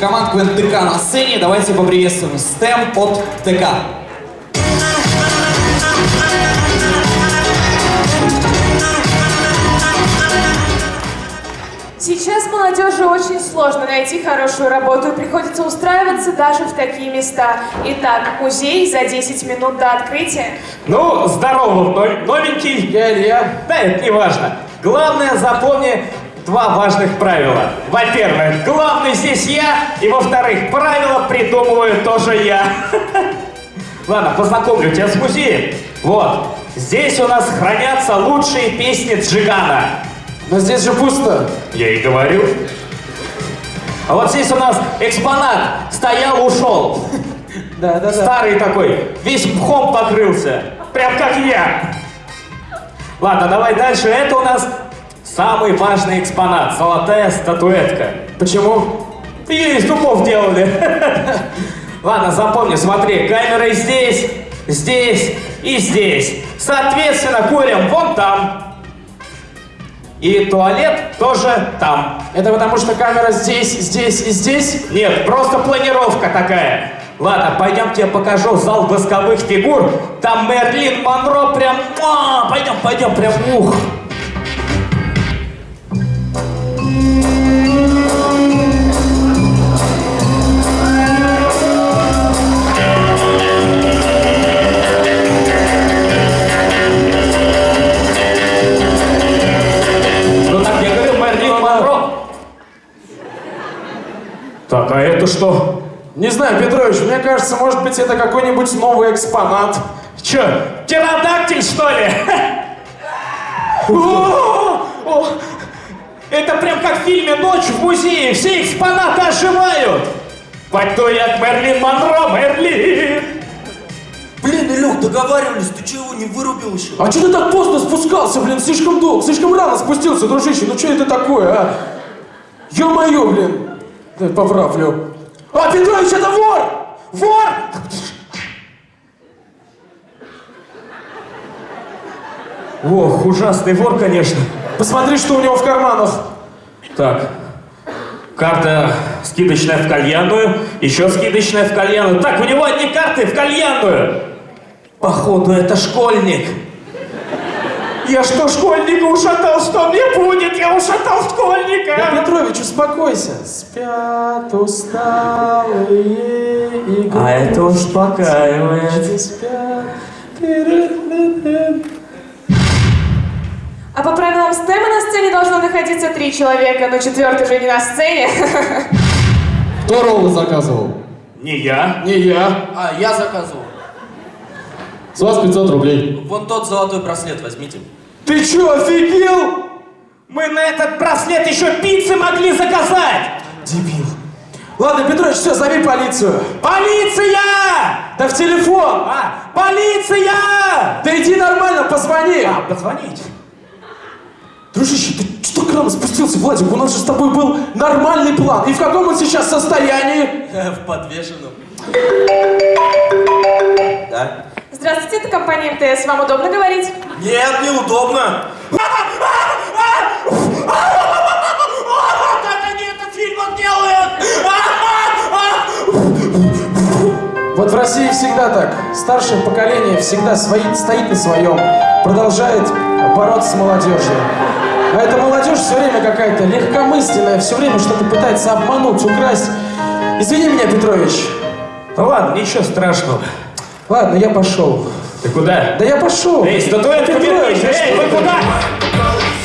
Команд КВН ТК на сцене. Давайте поприветствуем STEM от ТК. Очень сложно найти хорошую работу и приходится устраиваться даже в такие места. Итак, музей за 10 минут до открытия. Ну, здорово, но- новенький. Я Илья. Да, это не важно. Главное, запомни два важных правила. Во-первых, главный здесь я, и во-вторых, правила придумываю тоже я. Ладно, познакомлю тебя с музеем. Вот, здесь у нас хранятся лучшие песни Джигана. Но здесь же пусто. Я и говорю. А вот здесь у нас экспонат стоял, ушел. Да, да. Старый такой, весь мхом покрылся. Прям как я. Ладно, давай дальше. Это у нас самый важный экспонат. Золотая статуэтка. Почему? Ее из дубов делали. Ладно, запомни, смотри, камера здесь, здесь и здесь. Соответственно, курим вон там. И туалет тоже там. Это потому что камера здесь, здесь и здесь? Нет, просто планировка такая. Ладно, пойдем тебе покажу зал восковых фигур. Там Мерлин Монро прям... а, Пойдем, пойдем, прям ух. Кажется, может быть, это какой-нибудь новый экспонат. Че, птеродактиль, что ли? Это прям как в фильме «Ночь в музее». Все экспонаты оживают. Пойду я к Мерлин Монро, Мерлин. Блин, Илюх, договаривались, ты чего не вырубил еще? А что ты так поздно спускался, блин? Слишком долго, слишком рано спустился, дружище. Ну что это такое, а? Ё-моё, блин. Дай поправлю. А, Петрович, это вор! Вор! Ох, ужасный вор, конечно. Посмотри, что у него в карманах. Так, карта скидочная в кальянную, еще скидочная в кальянную. Так, у него одни карты в кальянную. Походу, это школьник. Я что, школьника ушатал? Что мне будет? Я ушатал Да, школьника. Петрович, успокойся. Спят усталые игры. А это успокаивает. Спят. А по правилам стема на сцене должно находиться три человека, но четвертый же не на сцене. Кто роллы заказывал? Не я. Не я. А, я заказывал. С вас 500 рублей. Вон тот золотой браслет возьмите. Ты чё, офигел? Мы на этот браслет еще пиццы могли заказать. Дебил. Ладно, Петрович, все, зови полицию. Полиция! Да в телефон. А, полиция! Да иди нормально, позвони. А, позвонить. Дружище, ты что к нам спустился, Владик? У нас же с тобой был нормальный план. И в каком он сейчас состоянии? В подвешенном. Да? Здравствуйте, это компания МТС. Вам удобно говорить? Нет, неудобно. Как они этот фильм делают? Вот в России всегда так. Старшее поколение всегда свои- стоит на своем, продолжает бороться с молодежью. А эта молодежь все время какая-то легкомысленная, все время что-то пытается обмануть, украсть. Извини меня, Петрович. Ну ладно, ничего страшного. Ладно, я пошел. Ты куда? Да я пошел. Эй, статуэтку Петрович, вернись! Эй, вы куда?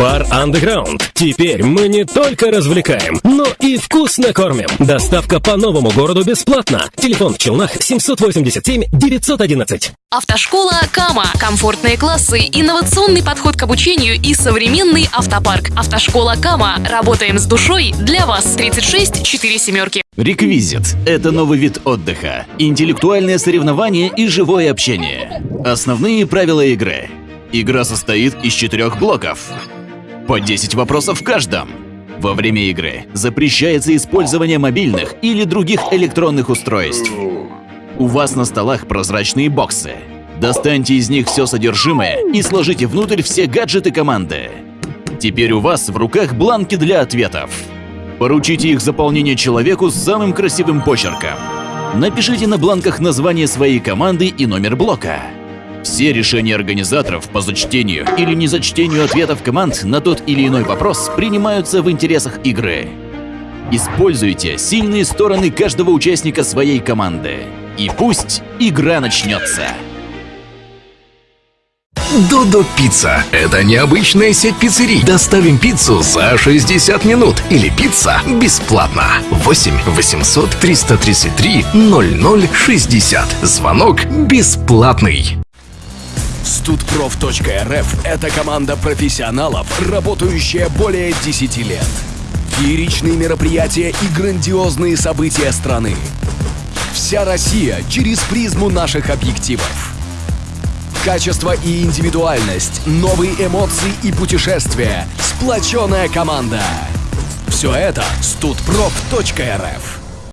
Бар Underground. Теперь мы не только развлекаем, но и вкусно кормим. Доставка по новому городу бесплатно. Телефон в Челнах 787 911. Автошкола Кама. Комфортные классы, инновационный подход к обучению и современный автопарк. Автошкола Кама. Работаем с душой для вас. 36 4 семерки. Реквизит – это новый вид отдыха, интеллектуальное соревнование и живое общение. Основные правила игры. Игра состоит из четырех блоков. По 10 вопросов в каждом. Во время игры запрещается использование мобильных или других электронных устройств. У вас на столах прозрачные боксы. Достаньте из них все содержимое и сложите внутрь все гаджеты команды. Теперь у вас в руках бланки для ответов. Поручите их заполнение человеку с самым красивым почерком. Напишите на бланках название своей команды и номер блока. Все решения организаторов по зачтению или незачтению ответов команд на тот или иной вопрос принимаются в интересах игры. Используйте сильные стороны каждого участника своей команды. И пусть игра начнется. Додо Пицца – это необычная сеть пиццерий. Доставим пиццу за 60 минут или пицца бесплатно. 8 800 333 0060. Звонок бесплатный. Студпроф.рф – это команда профессионалов, работающая более 10 лет. Фееричные мероприятия и грандиозные события страны. Вся Россия через призму наших объективов. Качество и индивидуальность, новые эмоции и путешествия, сплоченная команда. Все это студпроф.рф.